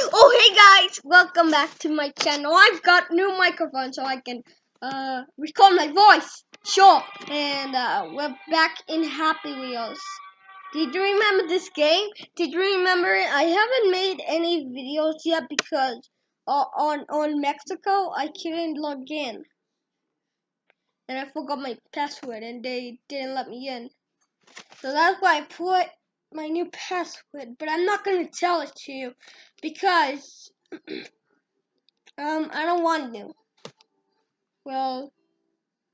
Oh, hey guys, welcome back to my channel. I've got new microphone so I can uh, record my voice. Sure, and uh, we're back in Happy Wheels. Did you remember this game? Did you remember it? I haven't made any videos yet because uh, on on Mexico I couldn't log in, and I forgot my password, and they didn't let me in. So that's why I put my new password, but I'm not gonna tell it to you because um I don't want to. Well,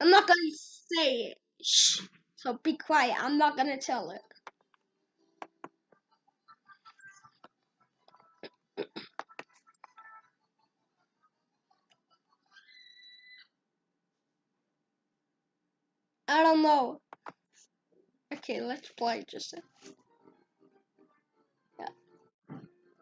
I'm not gonna say it. Shh. So be quiet. I'm not gonna tell it. I don't know. Okay, let's play just a yeah.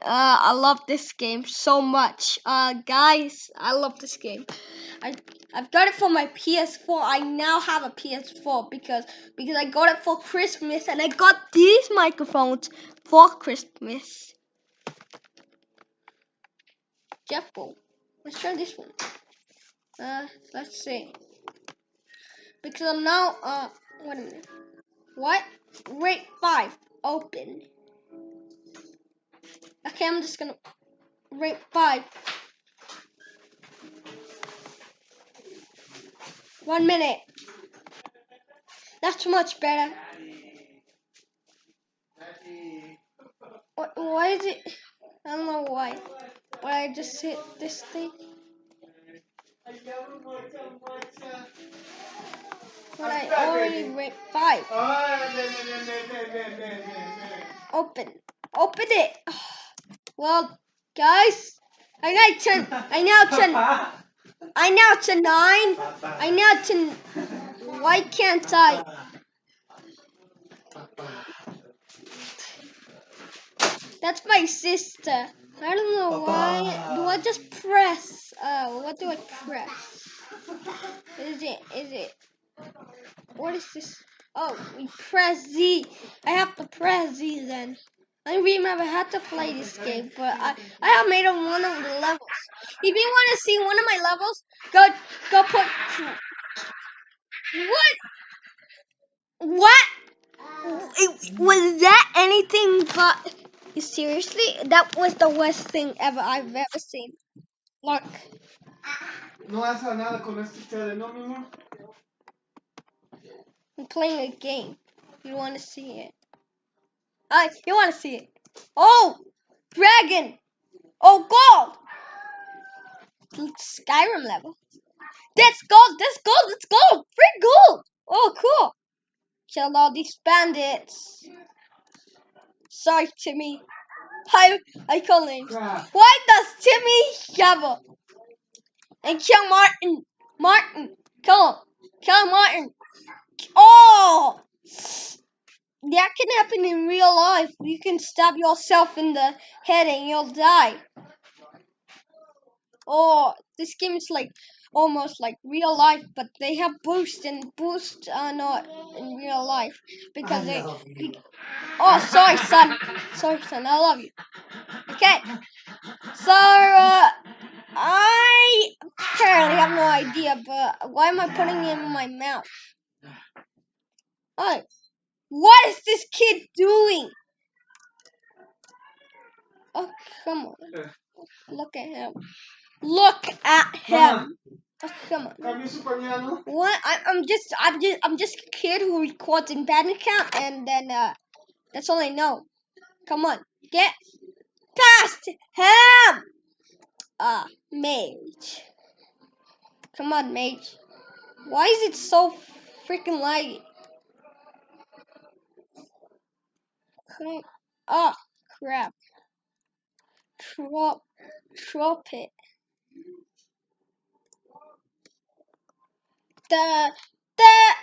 Uh, I love this game so much. Uh, guys, I love this game. I I've got it for my PS4. I now have a PS4 because because I got it for Christmas and I got these microphones for Christmas. Jeffo, let's try this one. Uh, let's see. Because I'm now uh, wait a minute. What? Rate five. Open. Okay, I'm just gonna rate five. One minute. That's much better. What, why is it? I don't know why. Why I just hit this thing? When I already rate five. Open. Open it. Well, guys, I got ten. I now ten. I now to nine. I now to. Why can't I? That's my sister. I don't know why. Do I just press? Uh, what do I press? Is it? Is it? What is this? Oh, we press Z. I have to press Z then. I remember I had to play this game, but I I have made on one of the levels. If you want to see one of my levels, go go put. What? What? It, was that anything but? Seriously, that was the worst thing ever I've ever seen. Look. No hace nada con este ustedes, ¿no, mi amor? I'm playing a game. You want to see it? Uh, you want to see it? Oh, dragon! Oh, gold! Skyrim level. That's gold! That's gold! That's gold! Free gold! Oh, cool! Killed all these bandits. Sorry, Timmy. I I call names. Why does Timmy shovel? And kill Martin. Martin. Kill him. Kill Martin. Oh! That can happen in real life. You can stab yourself in the head and you'll die. Oh, this game is like almost like real life, but they have boost and boost are not in real life because they. be- oh, sorry, son. Sorry, son. I love you. Okay. So uh, I apparently have no idea, but why am I putting it in my mouth? Oh, what is this kid doing? Oh, come on. Look at him. Look at him. Oh, come on. Permiso pa niya, no? What? I, I'm just, I'm just, I'm just a kid who records in Bandicam, and then uh, that's all I know. Come on, get past him. Ah, mage. Come on, mage. Why is it so freaking laggy? Oh, crap. Drop, drop it. The, the.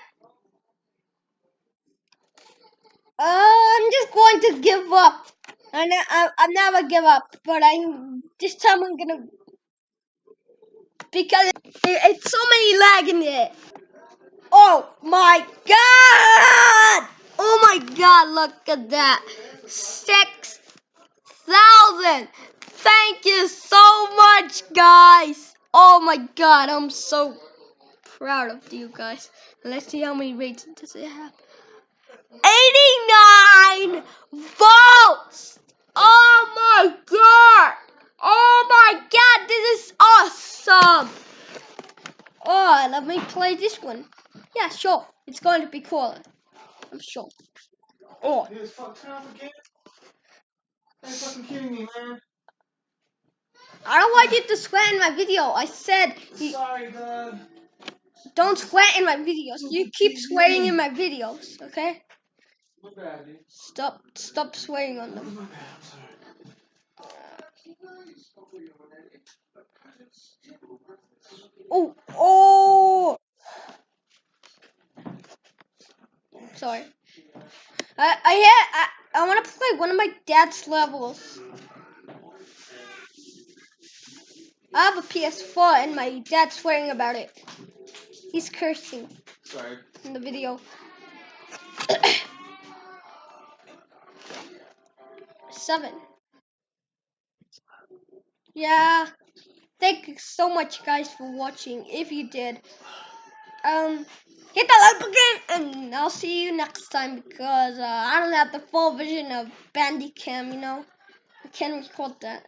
I'm just going to give up. I, ne- I, I never give up, but I this time I'm gonna because it, it's so many lag in it. Oh my god! God! Look at that, six thousand. Thank you so much, guys. Oh my god, I'm so proud of you guys. Let's see how many ratings does it have. 89 votes! Oh my god! Oh my god, this is awesome! Oh, let me play this one. Yeah, sure. It's going to be cool. I'm sure. Oh, He was fucked up again. Are you fucking kidding me, man? I don't want you to swear in my video. I said you Sorry, Dad. don't swear in my videos. You keep swearing in my videos, okay? My bad, dude. Stop, stop swearing on them. My bad, I'm sorry. Oh, oh. Sorry. I I I, I want to play one of my dad's levels. I have a PS4 and my dad's swearing about it. He's cursing Sorry. in the video. Seven. Yeah. Thank you so much, guys, for watching. If you did, um, hit that like button, and I'll see you next time because uh, I don't have the full vision of Bandicam. You know, I can't record that.